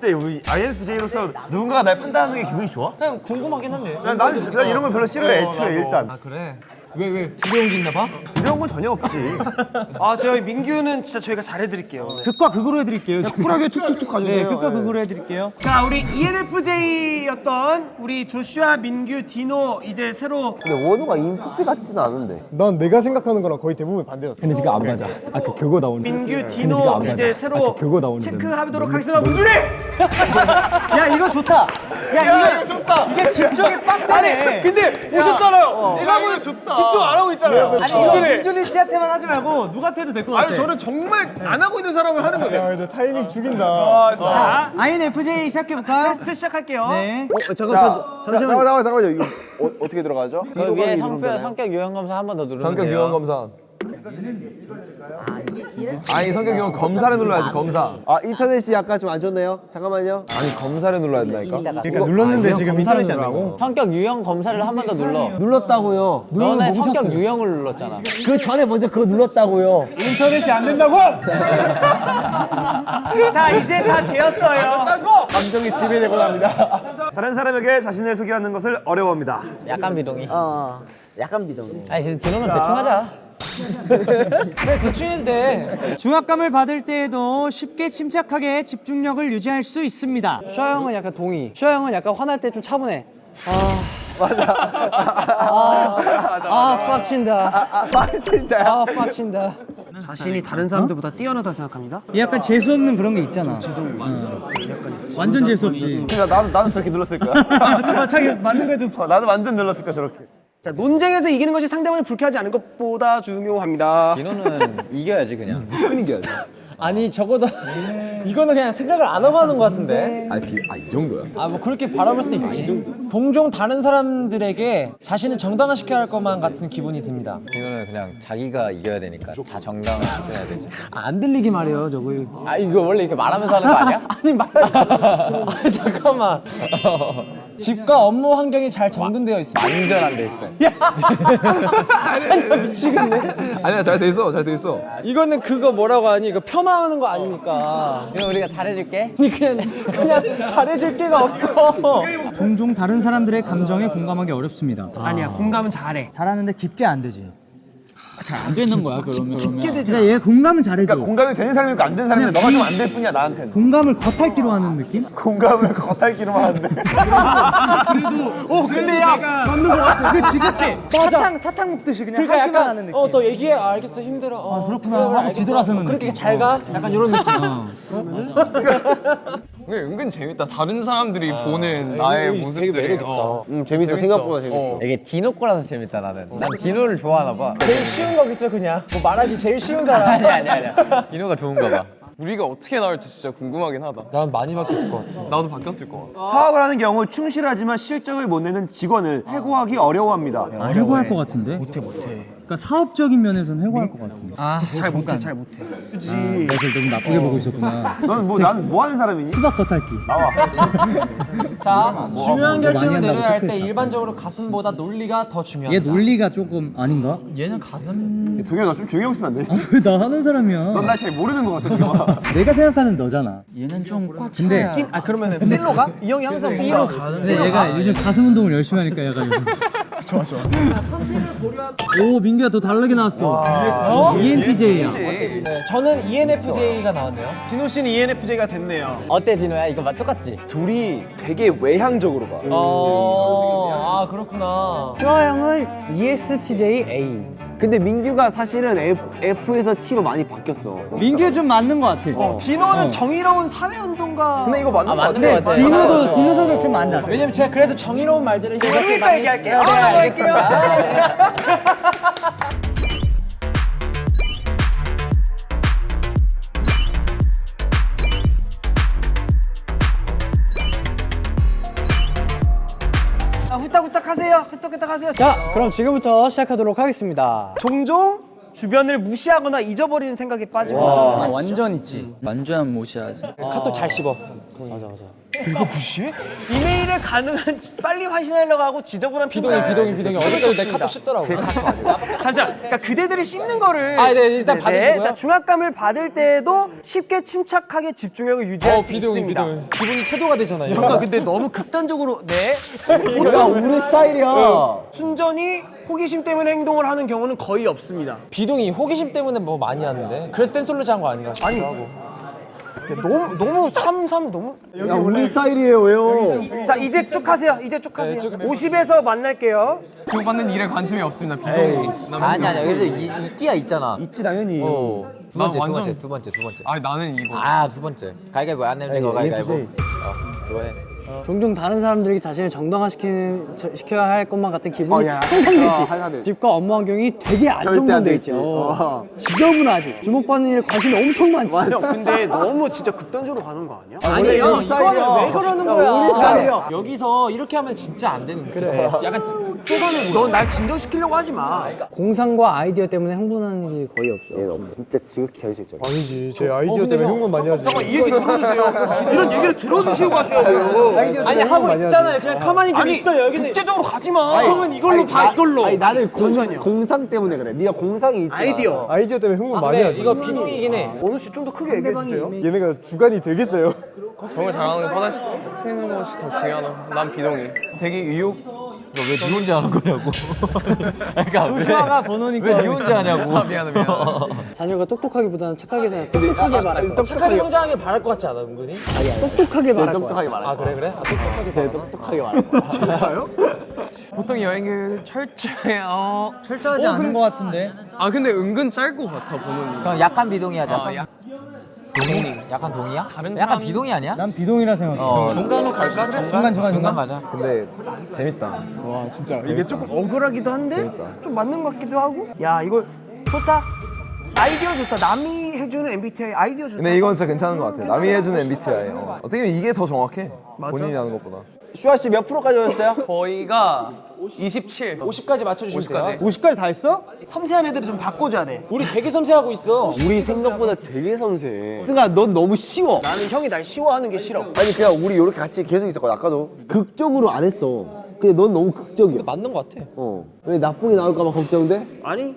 C: 어때 우리 INFJ로서 누군가가 날 판단하는 게 기분이 좋아?
F: 그냥 궁금하긴 한데.
C: 난, 난, 난 이런 거 별로 싫어해
F: 어,
C: 애초에
F: 나도.
C: 일단
F: 아 그래. 왜 왜 두려운 게 있나 봐?
C: 두려운 건 전혀 없지
B: 아, 저희 민규는 진짜 저희가 잘해드릴게요.
H: 극과 극으로 해드릴게요. 지금.
C: 쿨하게 툭툭툭 가주세요
H: 네, 극과 극으로 해드릴게요.
B: 자, 우리 ENFJ였던 우리 조슈아, 민규, 디노 이제 새로
C: 근데 원우가 인프피 같지는 않은데
H: 난 내가 생각하는 거랑 거의 대부분 반대였어. 근데 지금 안 맞아. 아까 그거 나오는.
B: 민규, 디노 이제 새로 체크하도록 하겠습니다. 문준이! [LAUGHS]
H: 야 이거 좋다. 야, 이거 좋다. 이게 집중이 빡 되네.
B: 근데 보셨잖아요. 내가 보면 집중 안 하고 있잖아요.
H: 아니 이거
B: 민준이.
H: 민준이 씨한테만 하지 말고 누구한테도 될 것 같아.
B: 아니 저는 정말 안 하고 있는 사람을 하는 거예요.
C: 근데 타이밍 죽인다.
B: 자,
H: INFJ 시작해 볼까?
B: 테스트 시작할게요.
H: 네.
C: 자, 잠깐, 잠깐만, 잠깐만요. 이거 어, 어떻게 들어가죠?
F: 그 위에 성표 성격 유형 검사 한 번 더 누르면
C: 성격
F: 돼요.
C: 유형 검사. 아니 성격 유형 검사를 눌러야지 검사. 아 인터넷이 약간 좀 안 좋네요. 잠깐만요. 아니 검사를 눌러야 된다니까. 그러니까 눌렀는데 지금 인터넷이 안 되고.
F: 성격 유형 검사를 한 번 더 눌러.
H: 눌렀다고요.
F: 너네 성격 유형을 눌렀잖아.
H: 그 전에 먼저 그거 눌렀다고요.
B: 인터넷이 안 된다고? [LAUGHS] 자, 이제 다 되었어요.
C: 감정이 지배되고 합니다. [LAUGHS] 다른 사람에게 자신을 소개하는 것을 어려워합니다.
F: 약간 비동의.
E: 어, 약간 비동.
F: 아니 그러면 대충 하자. 그래 대충 해도 돼.
H: 중압감을 받을 때에도 쉽게 침착하게 집중력을 유지할 수 있습니다. 슈아 형은 약간 동의. 슈아 형은 약간 화날 때 좀 차분해. 아 맞아. 아, 아 빡친다. 아, 빡친다. 아 빡친다.
B: 자신이 다른 사람들보다 뛰어나다 생각합니다.
H: 약간 재수 없는 그런 게 있잖아. 재수 완전 재수 없지.
C: 그러니까 나도 나도 저렇게 눌렀을 거야. [LAUGHS]
B: 저 자기 맞는 거죠.
C: 어, 나도 완전 눌렀을 거야 저렇게.
B: 자, 논쟁에서 이기는 것이 상대방을 불쾌하지 않은 것보다 중요합니다.
K: 디노는 이겨야지 그냥.
C: 무조건 이겨야지. [LAUGHS]
F: 아니 적어도 [LAUGHS] 이거는 그냥 생각을 안 하고 하는 것 같은데.
K: 아이 아, 정도야.
F: 아 뭐 그렇게 바라볼 수도 있지. 동종 다른 사람들에게 자신을 정당화시켜야 할 것만 같은 기분이 듭니다.
K: 디노는 그냥 자기가 이겨야 되니까 다 정당을 시켜야 되지.
F: 아, 안 들리게 말해요, 저거. 아 이거 원래 이렇게 말하면서 하는 거 아니야? [LAUGHS] 아니 말. 아 잠깐만. [LAUGHS] 집과 업무 환경이 잘 정돈되어 있습니다.
K: 완전 안 돼 있어.
F: 아니 미치겠네.
C: 아니야 잘 돼 있어 잘 돼 있어.
F: 이거는 그거 뭐라고 하니? 이거 폄하 하는 거 아니니까.
K: 디노 우리가 잘해줄게.
F: 아니 그냥 그냥 잘해줄 게가 없어.
H: 종종 다른 사람들의 감정에 공감하기 어렵습니다.
B: 아니야, 공감은 잘해.
H: 잘하는데 깊게 안 되지.
J: 안 되는 거야 [LAUGHS] 그러면
B: 깊게 되지
H: 그러니까 얘 공감은 잘해줘.
C: 그러니까 공감이 되는 사람이고 안 되는 사람인데 너가 좀 안 될 뿐이야 나한테는.
H: 공감을 겉핥기로 하는 느낌? [LAUGHS]
C: 공감을 겉핥기로만 하는데.
B: 오, 근데 야, 맞는 거 같아. 그치, 그치.
H: 사탕 사탕 먹듯이 그냥
F: 그러니까 약간
H: 하는 느낌.
F: 어너 얘기해 아, 알겠어 힘들어 어,
H: 그렇구나
F: 그래, 그래.
H: 뒤돌아서는
F: 그렇게
H: 느낌.
F: 잘 가? 약간 이런 느낌 [LAUGHS]
G: 근데 은근 재밌다. 다른 사람들이
F: 아,
G: 보는 나의 모습들이.
F: 되게 매력있다.
G: 어.
C: 음 재밌어 생각보다 재밌어.
K: 이게 디노 거라서 재밌다 나는. 난 디노를 좋아하나 봐.
F: 제일 쉬운 거겠죠 그냥 뭐 말하기 제일 쉬운 사람
K: 아니 아니 아니야. 디노가 좋은가 봐.
G: 우리가 어떻게 나올지 진짜 궁금하긴 하다.
F: 난 많이 바뀌었을 것 같아
G: 나도 바뀌었을 것 같아.
C: 사업을 하는 경우 충실하지만 실적을 못 내는 직원을 해고하기 어려워합니다.
H: 아, 해고할 것 같은데? 못해 못해. 그러니까 사업적인 면에서는 해고할 것 같은데.
B: 잘 못해, 잘 못해.
H: 내가 제일 너무 나쁘게 보고 있었구나.
C: 너는 뭐난 뭐 하는 사람이니?
H: 수박 겉핥기. [LAUGHS]
F: 자 중요한 결정을
H: 많이 한다고
F: 내려야 할 때. 일반적으로 가슴보다 논리가
H: 더얘
F: 중요하다
H: 논리가 조금 아닌가?
J: 얘는 가슴
C: 동현 너좀 조용히 하면 안 돼?
H: 아, 왜나 하는 사람이야?
C: 넌날잘 모르는 것 같아 동현아. [LAUGHS]
H: 내가 생각하는 너잖아.
J: 얘는 좀꽉
H: 근데
J: 차야.
B: 아, 그러면 필로 가? 이 형이 항상 필로 가.
H: 근데 얘가 요즘 가슴 운동을 열심히 하니까 요즘. [LAUGHS] 좋아 좋아. 오 민규 야더 다르게 나왔어. E ENTJ야.
F: 네, 저는 ENFJ가 나왔네요
B: 디노 씨는 E ENFJ가 됐네요.
K: 어때 디노야? 이거 맞 똑같지?
C: 둘이 되게 외향적으로 봐.
F: 어, 아 그렇구나
H: 슈아 형은 E ESTJ
C: 근데 민규가 사실은 F, F에서 T로 많이 바뀌었어.
H: 민규 좀 맞는 것 같아.
B: 디노는 정의로운 사회운동가.
C: 근데 이거 맞는 아것 같아.
K: 맞는 거 같아.
H: 디노도 디노 성격 좀 맞나?
F: 왜냐면 제가 그래서 정의로운 말들을
B: 좀
F: 이렇게
B: 이따
F: 많이
B: 얘기할게요.
F: 네, 네,
B: 아,
F: 알겠습니다 [LAUGHS]
B: 후딱후딱 하세요. 후딱후딱 하세요.
H: 자 그럼 지금부터 시작하도록 하겠습니다.
B: 종종 주변을 무시하거나 잊어버리는 생각에 빠집니다.
H: 아, 완전 있지.
J: 완전 무시하지.
F: 카톡 잘 씹어
B: 이메일에 가능한 빨리 환신하려고 하고 지저분한
F: 비동이 비동이 비동이 어디까지 내 카톡 씹더라고
B: 잠시만. 그러니까 그대들이 씹는 거를
F: 아, 네, 일단 받으시고요.
B: 자, 중압감을 받을 때에도 쉽게 침착하게 집중력을 유지할
F: 어
B: 수
F: 비동이
B: 있습니다.
F: 비동이 기분이 태도가 되잖아요
B: 잠깐 근데 너무 극단적으로 네 [LAUGHS]
C: 야 우리 스타일이야.
B: 순전히 호기심 때문에 행동을 하는 경우는 거의 없습니다.
F: 비동이 호기심 때문에 뭐 많이 하는데 그래서 댄솔루즈 한거 아닌가 싶기도 하고
B: 너무 너무 삼삼 너무
C: 야 우리 스타일이에요 왜요?
B: 자 이제 쭉 하세요. 이제 쭉 하세요.
F: 쭉
B: 50에서 만날게요.
G: 주고받는 일에 관심이 없습니다. 난
K: 아니 아니야. 그래도 이, 있기야 있잖아.
C: 있지 당연히.
K: 어.
G: 두나
K: 번째 두 번째 두 번째 두 번째.
G: 아 나는 이거.
K: 아 두 번째. 가위가위보 안 내면 거 가위가위보. 어. 이번에.
H: 종종 다른 사람들에게 자신을 정당화시키는 저- 시켜야 할 것만 같은 기분이
C: 어, 야,
H: 항상 들지.
C: 어,
H: 업무 환경이 되게
C: 안
H: 안정돼. 있지. 어.
C: 어.
H: 지저분하지. 주목받는 일에 관심이 엄청 많지.
B: 형 근데 너무 진짜 극단적으로 가는 거 아니야?
H: 아니 형 이거는 왜 그러는 거야?
C: 우리 스타일이야.
F: 여기서 이렇게 하면 진짜 안 되는 거야. 약간 쪼가는
B: 넌날 진정시키려고 하지 마.
H: 공상과 아이디어 때문에 흥분하는 일이 거의 없어.
C: 진짜 지극히 할수 있죠.
L: 아니지 제 아이디어 때문에 흥분 많이 하지
B: 잠깐 이 얘기 들어주세요. 이런 얘기를 들어주시고 가셔야 돼요.
L: 아이디어
F: 아니 하고
L: 많이
F: 있었잖아요. 그냥 가만히 좀 있어요. 여기는
B: 국제적으로 가지 마.
F: 형은 이걸로 봐. 이걸로.
C: 아니 나는 공, 공상 때문에 그래. 네가 공상이 있지.
B: 아이디어.
L: 아이디어 때문에 흥분 많이
F: 네,
L: 하지
F: 이거 비동이긴 해.
B: 원우 씨 좀 더 크게 얘기해 주세요.
L: 얘네가 주관이 되겠어요
G: 정을 잘하는 거 뻗어시키는 것이 더 중요하다 난 비동의 되게 의욕
K: 왜 니 혼자 하는 거냐고. [LAUGHS] 그러니까
H: 조슈아가 번호니까
K: 왜 니 혼자 하냐고.
G: 아 미안해 미안해 [LAUGHS]
H: 자녀가 똑똑하기보다는 착하게 생각. 똑똑하게 말할 거.
F: 착하게 성장하길 바랄 것 같지 않아 은근히?
H: 똑똑하게 말할 거야.
C: 똑똑하게 말할
F: 아 그래 그래? 아, 똑똑하게
C: 제? 똑똑하게 말할 거야. [LAUGHS]
G: 보통 여행 계획 철저해 어.
H: 철저하지 않은 것 같은데.
G: 아 근데 은근 짤것 같아 보는
J: 그럼 약간 비동의 하자.
G: 아, 약-
J: 동의? 약간 동의야?
G: 다른
J: 약간
G: 사람-
J: 비동의 아니야?
H: 난 비동이라 생각해.
J: 어, 중간으로 갈까? 중간
H: 중간, 중간.
J: 가자.
I: 근데 재밌다.
B: 와 진짜 이게 조금 억울하기도 한데 좀 맞는 것 같기도 하고. 야 이거 좋다. 아이디어 좋다. 남이 해주는 MBTI 아이디어 좋다.
I: 근데 이건 진짜 괜찮은 것 같아. 남이 해주는 MBTI. 어. 어떻게 보면 이게 더 정확해. 본인이 하는 것보다.
C: 슈아 씨 몇 프로까지 오셨어요?
G: 거의가 27
F: 50까지 맞춰주시면 돼요.
H: 50까지 다 했어?
B: 섬세한 애들을 좀 바꿔줘야 돼.
F: 우리 되게 섬세하고 있어.
C: 우리 생각보다 되게 섬세해. 그러니까 넌 너무 쉬워.
B: 나는 형이 날 쉬워하는 게 싫어.
C: 아니 그냥 우리 이렇게 같이 계속 있었거든 아까도. 극적으로 안 했어. 근데 넌 너무 극적이야.
F: 맞는 것 같아.
C: 어. 왜 나쁘게 나올까 봐 걱정돼?
B: 아니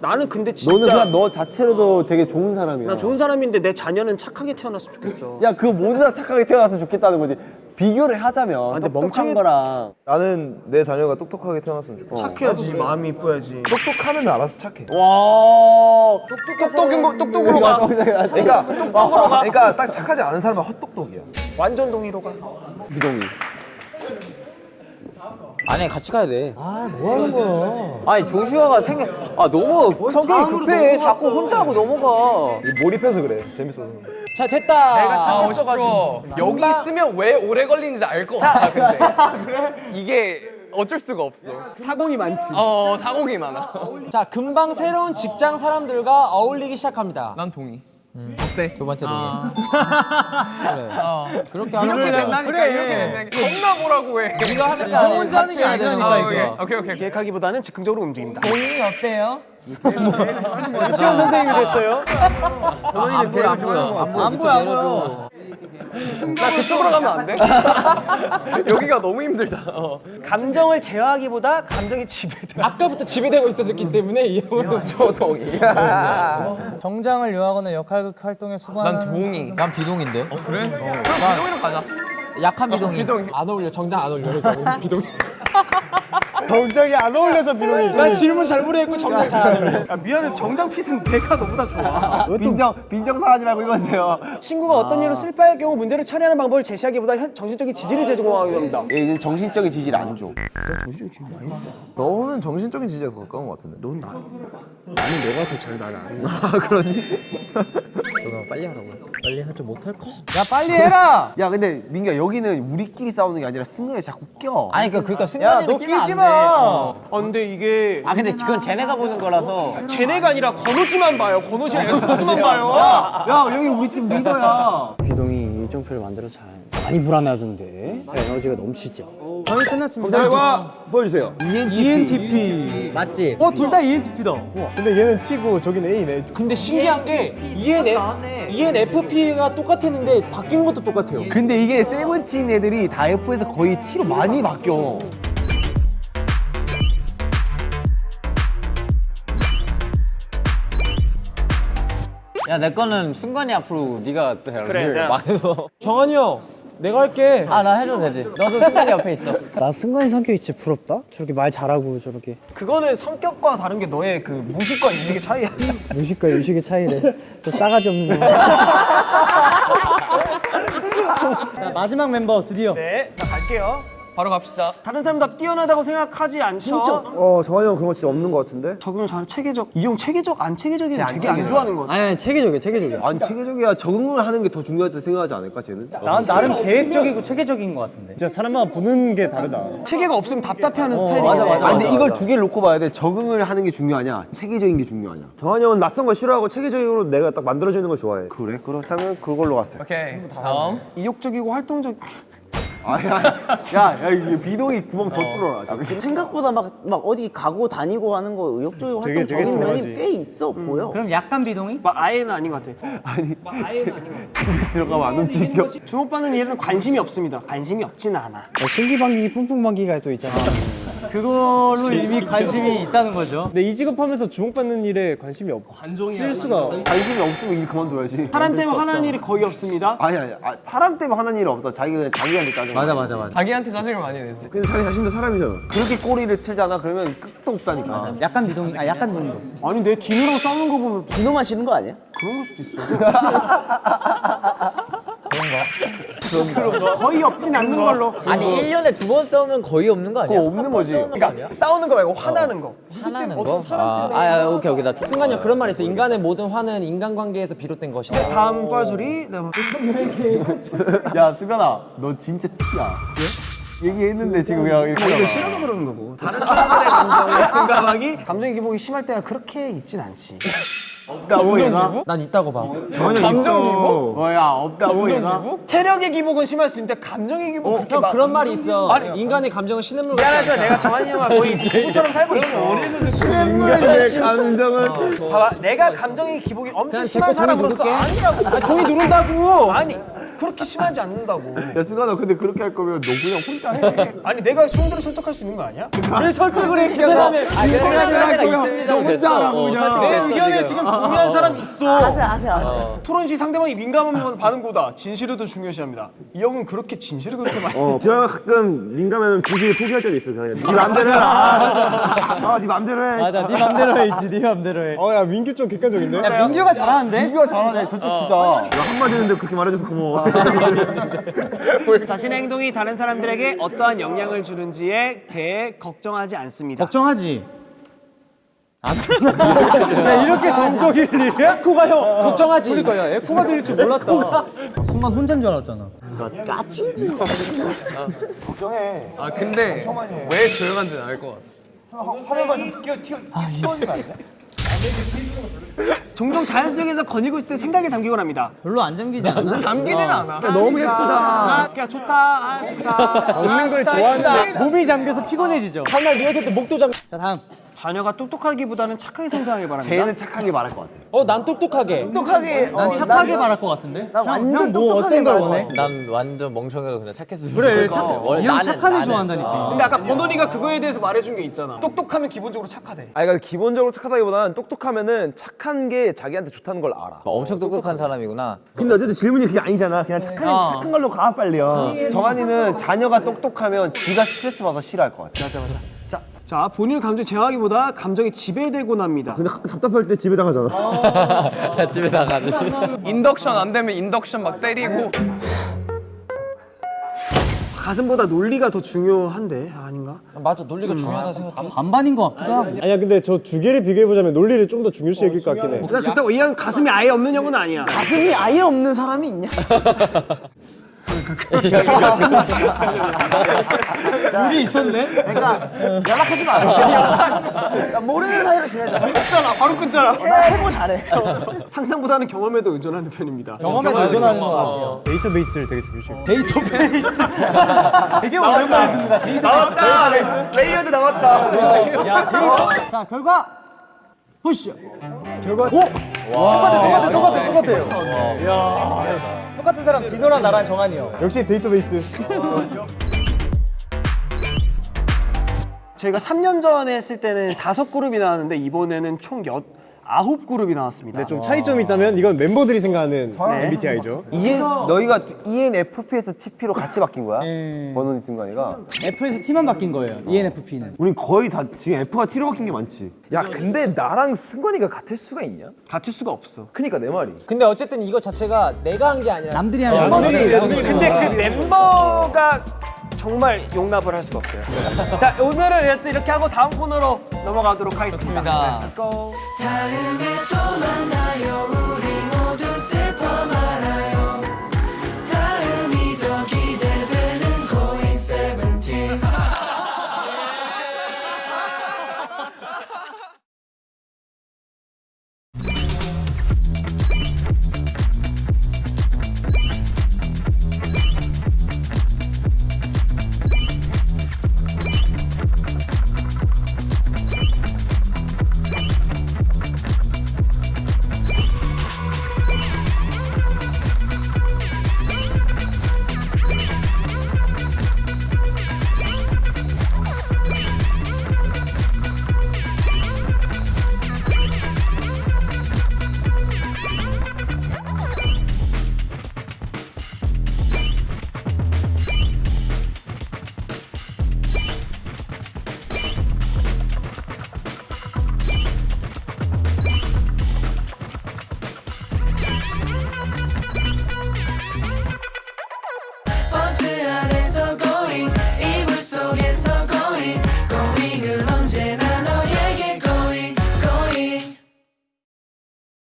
B: 나는 근데 진짜
C: 너는 그냥 너 자체로도 되게 좋은 사람이야.
B: 나 좋은 사람인데 내 자녀는 착하게 태어났으면 좋겠어.
C: 야, 그거 모두 다 착하게 태어났으면 좋겠다는 거지. 비교를 하자면
B: 근데
C: 똑똑한
B: 멍청이-
C: 거랑
I: 나는 내 자녀가 똑똑하게 태어났으면 좋겠어.
B: 착해야지 마음이 이뻐야지.
I: 똑똑하면 알아서 착해.
C: 와
B: 똑똑한 거 똑똑으로 가.
I: 그러니까 그러니까 딱 착하지 않은 사람은 헛똑똑이야.
B: 완전 동의로 가.
C: 비동이.
J: 아니 같이 가야 돼.
C: 뭐 하는 거야?
J: 아니 조슈아가 생각 아 너무 성격이 급해. 자꾸 혼자 하고 넘어가.
I: 몰입해서 그래. 재밌어서.
F: 자 됐다.
B: 내가
G: 아
B: 착했어가지고.
G: 멋있어 여기 있으면 왜 오래 걸리는지 알 것 같아 근데 [LAUGHS] 이게 어쩔 수가 없어
B: 사공이 많지.
G: 어 사공이 많아
F: 자 금방 새로운 직장 사람들과 어울리기 시작합니다.
G: 난 동의
J: 두 번째 동의.
G: 아. [LAUGHS]
J: 그래. 그렇게 하는
G: 이렇게
J: 거야.
G: 된다니까 이렇게 된다니까 겁나 뭐라고 해
J: 네가 하니까
H: 형 혼자 하는 게 아니라니까
G: 아,
H: 이거.
G: 오케이 오케이 오케이
B: 계획하기보다는 즉흥적으로 움직인다.
G: 동의 어때요?
B: 유치원 선생님이 됐어요.
J: 안 보여 안 보여. 안 보여.
H: 안 보여, 안 보여.
B: 나 그쪽으로 가면 안 돼? [LAUGHS]
G: 여기가 너무 힘들다 어.
B: 감정을 제어하기보다 감정이 지배돼.
F: 아까부터 지배되고 있었기 때문에 이 형은
I: 저동이. [LAUGHS]
H: 정장을 요하거나 역할극 활동에 수반하는
G: 난 동의
J: 난 비동인데.
G: 어 그래? 그럼 비동이로 가자
J: 약한 비동이.
G: 비동이
F: 안 어울려. 정장 안 어울려. 그러니까 [LAUGHS] 비동.
L: 정장이 안 어울려서 비동이
F: 난 질문 잘 모르겠고 정장 잘안 어울려.
B: 야, 미안해 정장 핏은 내가 너보다 좋아.
C: 빈정 빈정 상하지 말고 읽어주세요.
B: 친구가 어떤 일로 슬퍼할 경우 문제를 처리하는 방법을 제시하기보다 현- 정신적인 지지를 제공하기 합니다.
C: 얘는 정신적인 지지를 안 줘.
I: 너는 정신적인 지지에 더 가까운 것 같은데. 넌 나.
B: 나는 너가 더 잘 나를 아는
I: 아 그러니? [LAUGHS]
J: 너가 빨리 하라고. 빨리 하지 못할 거.
H: 야 빨리 해라.
C: 야 근데 민규야 여기는 우리끼리 싸우는 게 아니라 승관이 자꾸 껴.
J: 아니 그 그러니까 승관이를
H: 너
J: 끼면 안
H: 끼지
J: 돼.
H: 마.
J: 어.
B: 아 근데 이게
J: 아 근데 그건 쟤네가 보는 거라서.
B: 쟤네가 아니라 권호 씨만 봐요. 권호 씨랑 에스코스만 봐요.
C: 야 여기 우리 팀 리더야.
H: 비동이 일정표를 만들어 잘 많이 불안해하던데 에너지가 넘치죠.
L: 저희 끝났습니다 결과 보여주세요
H: ENTP.
J: 맞지?
H: 어 둘 다 ENTP다.
L: 근데 얘는 T고 저기는 A네
F: 근데 신기한 게 E ENF, ENFP가 똑같았는데 바뀐 것도 똑같아요.
C: 근데 이게 세븐틴 애들이 다 F에서 거의 T로 많이 바뀌어.
J: 야 내 거는 승관이 앞으로 네가 해야지.
B: 그래,
J: 말해서. [LAUGHS]
F: 정한이 형, 내가 할게.
J: 아 나 해도 되지. 너도 승관이 옆에 있어. [LAUGHS]
H: 나 승관이 성격이 진짜 부럽다. 저렇게 말 잘하고 저렇게
B: 그거는 성격과 다른 게 너의 그 무식과 인식의 차이야. [LAUGHS]
H: 무식과 유식의 차이래. 저 싸가지 없는 거. 자 마지막 멤버 드디어.
B: 네, 자 갈게요.
G: 바로 갑시다.
B: 다른 사람보다 뛰어나다고 생각하지 않죠?
C: 어 정한이 형 그런 거 진짜 없는 거 같은데?
B: 적응을 잘 체계적 이 형 체계적 안 체계적이면 되게 안 좋아하는 거 같아
H: 아니, 아니 체계적이야 체계적이야.
C: 아니 체계적이야 적응을 하는 게 더 중요하다고 생각하지 않을까 쟤는?
H: 난 나름 계획적이고 체계적인 것 같은데.
L: 진짜 사람마다 보는 게 다르다.
B: 체계가 없으면 답답해하는 스타일이야
C: 맞아 맞아. 근데 이걸 두 개를 놓고 봐야 돼. 적응을 하는 게 중요하냐, 체계적인 게 중요하냐. 정한이 형은 낯선 거 싫어하고 체계적으로 내가 딱 만들어주는 걸 좋아해. 그래? 그렇다면 그걸로 갔어요.
G: 오케이. 다음.
B: 이욕적이고 활동적
C: 아야, 야, 야, 이게 비동이 구멍 더 뚫어라. 저기.
E: 생각보다 막, 막 어디 가고 다니고 하는 거 의욕적이고
L: 되게-
E: 활동적인
L: 되게
E: 면이
L: 좋아하지.
E: 꽤 있어 보여.
H: 그럼 약간 비동의?
B: 막 아예는 아닌 것 같아
C: 아니,
B: 아예는 아닌 것 같아
C: 집에 들어가면 안 움직여.
B: 주목받는 일은 관심이 없습니다 관심이 없지는 않아
H: 신기방기 뿡뿡방기가 또 있잖아. 그걸로 이미 관심이 있다는 거죠.
L: 근데 이 직업 하면서 주목받는 일에 관심이 없을 수가
C: 관심이 없으면 일 그만둬야지.
B: 사람 때문에 화나는 일이 거의 없습니다
C: 아니 아니, 아, 사람 때문에 하는 일 없어. 자기 그냥 자기한테 짜증.
H: 맞아 맞아 맞아.
G: 자기한테 짜증을 많이 내지.
C: 근데 자기 자신도 사람이잖아. 그렇게 꼬리를 틀잖아. 그러면 끝도 없다니까.
H: 약간 비동의, 아 약간 비동의.
B: 아니 내 디노랑 싸우는 거 보면
E: 디노만 싫은 거 아니야?
B: 거의 없진 않는 걸로.
K: 아니 1년에 두 번 싸우면 거의 없는 거 아니야?
C: 없는 거지.
B: 그러니까 싸우는 거 말고 화나는 거.
K: 하나는 거? 아, 아, 아, 오케이 오케이. 나
F: 승관이 형 그런 말 있어. 인간의 모든 화는 인간관계에서 비롯된 것이다.
B: 다음 뻘소리. 네, 뭐. [LAUGHS]
C: 야, 승관아, 너 진짜 티야. 얘기했는데 지금 그냥 이렇게.
B: 이거 싫어서 그러는 거고. 다른 [LAUGHS] 사람들의 감정에 공감하기 감정의 기복이 심할 때가 그렇게 있진 않지
C: 없다고 얘가?
F: 난 있다고 봐.
C: 감정 기복? 뭐야, 없다고 얘가?
B: 체력의 기복은 심할 수 있는데 감정의 기복 그렇게 형막
F: 그런 말이 있어. 인간의 감정은 신음물 같지 않다.
B: 내가 정한이 형과 거의 [LAUGHS] 부부처럼 살고 있어.
C: 인간의 감정은
B: 봐봐. 내가 감정의 기복이 엄청 심한 사람으로서. 아니라고.
F: 아, 동의 누른다고.
B: 아니 그렇게 심하지 않는다고
C: 야, 승관아, 근데 그렇게 할 거면 너 그냥 혼자 해.
B: 아니 내가 형들을 설득할 수 있는 거 아니야?
F: 왜 설득을 해 그다음에
K: 아, 그래가 있습니다 됐어 어,
B: 내
K: 설득됐어
B: 의견을
K: 지금
B: 동의한 사람 있어
E: 아세요 아세요 아세요.
B: 토론 시 상대방이 받는 거다 진실을 더 중요시합니다 이 형은 그렇게 진실을 그렇게 많이
C: 어, 제가 가끔 민감하면 진실을 포기할 때도 있어. 그냥 네 맘대로 해라. 아, 네 맘대로 해.
H: 맞아, 네 맘대로 해야지, 네 맘대로 해.
L: 어야 민규 좀 객관적인데?
H: 야, 민규가 잘하는데?
C: 민규가 잘하네. 저쪽. 나 한마디 했는데 그렇게 말해줘서 고마워. [LAUGHS]
B: 자신의 행동이 다른 사람들에게 어떠한 영향을 주는지에 대해 걱정하지 않습니다
H: 걱정하지. 안 [LAUGHS] 야, 이렇게 정적일 일이야? 에코가 형 걱정하지. 그러니까 야, 에코가 들릴 줄 몰랐다. 순간 혼자인 줄 알았잖아.
E: 까치?
G: 아 근데 왜 조용한지는 알 것 같아. [LAUGHS]
B: 종종 자연 속에서 거닐고 있을 때 생각에 잠기곤 합니다
H: 별로 안 잠기지 않아? [LAUGHS]
G: 남기진 않아.
C: 너무 예쁘다.
B: 아, 그냥 좋다 아 좋다
L: 먹는 걸 좋아하는데 [LAUGHS]
H: 몸이 잠겨서 피곤해지죠.
F: 한날 리허설 때 목도 잠
H: 자, 다음.
B: 자녀가 똑똑하기보다는 착하게 성장하길 바랍니다
C: 쟤는 착하게 말할 것 같아.
F: 어난 똑똑하게
E: 똑똑하게.
H: 난 착하게 말할 것 같은데?
E: 난 완전
H: 뭐 어떤 걸 원해?
K: 난 완전 멍청해서 그냥 착했으면
H: 그래,
K: 좋겠어.
H: 착.
K: 원래
H: 이형
K: 나는-
H: 착한 애
K: 나는-
H: 좋아한다니까.
B: 근데 아까 버논이가 그거에 대해서 말해준 게 있잖아 똑똑하면 기본적으로 착하대
I: 아니 그러니까 기본적으로 착하다기보다는 똑똑하면은 착한 게 자기한테 좋다는 걸 알아.
K: 엄청 똑똑한 사람이구나
C: 근데 어쨌든 질문이 그게 아니잖아. 그냥 착한,
H: 어.
C: 착한 걸로 가, 빨리요. 정한이는 자녀가 똑똑하면 지가 스트레스 받아서 싫어할 것 같아.
B: 맞아 맞아 자, 자 본인을 감정 제어하기보다 감정에 지배되곤 합니다.
C: 근데 답답할 때 집에 당하잖아. [LAUGHS]
K: 집에 나가는 [LAUGHS]
G: 인덕션 안 되면 인덕션 막 때리고.
B: 가슴보다 논리가 더 중요한데 아닌가?
F: 맞아 논리가 중요하다 생각해.
H: 반반인 것 같기도 하고.
L: 아니야 근데 저 두 개를 비교해보자면 논리를 좀 더 중요시 여길 것 같긴 해.
B: 나 그렇다고 이형 가슴이 아예 없는 형은 아니야.
E: 가슴이 아예 없는 사람이 있냐? [LAUGHS]
H: 우리 있었네?
E: 그러니까 연락하지 마. 모르는 사이로 지내자.
B: 끊잖아 바로 끊잖아
E: 해보 잘해.
B: 상상보다는 경험에도 의존하는 편입니다
H: 경험에 의존하는 것 같아요.
L: 데이터베이스를 되게 중요시 여겨
H: 데이터베이스. [LAUGHS] 되게 오랜만입니다.
B: 나왔다 레이어드 나왔다
H: 자, 결과 보시죠. 결과 오! 똑같아, 똑같아, 똑같아, 똑같아요. 똑같은 사람 디노랑 나랑 정한이 형.
L: 역시 데이터베이스
B: 저희가 3년 전에 했을 때는 다섯 그룹이 나왔는데 이번에는 총 여, 아홉 그룹이 나왔습니다
L: 근데 좀 차이점이 있다면 이건 멤버들이 생각하는 MBTI죠
C: EN, 너희가 ENFP에서 TP로 같이 바뀐 거야?
H: 예.
C: 버논 순간이가?
H: F에서 T만 바뀐 거예요. ENFP는.
C: 우린 거의 다 지금 F가 T로 바뀐 게 많지.
I: 야 근데 나랑 승관이가 같을 수가 있냐?
B: 같을 수가 없어
I: 그니까 내 말이.
F: 근데 어쨌든 이거 자체가 내가 한 게 아니라
H: 남들이 하는 거.
B: 근데 그 멤버가 정말 용납을 할 수가 없어요. 자 오늘은 이렇게 하고 다음 코너로 넘어가도록 하겠습니다.
F: 좋습니다.
B: Let's go.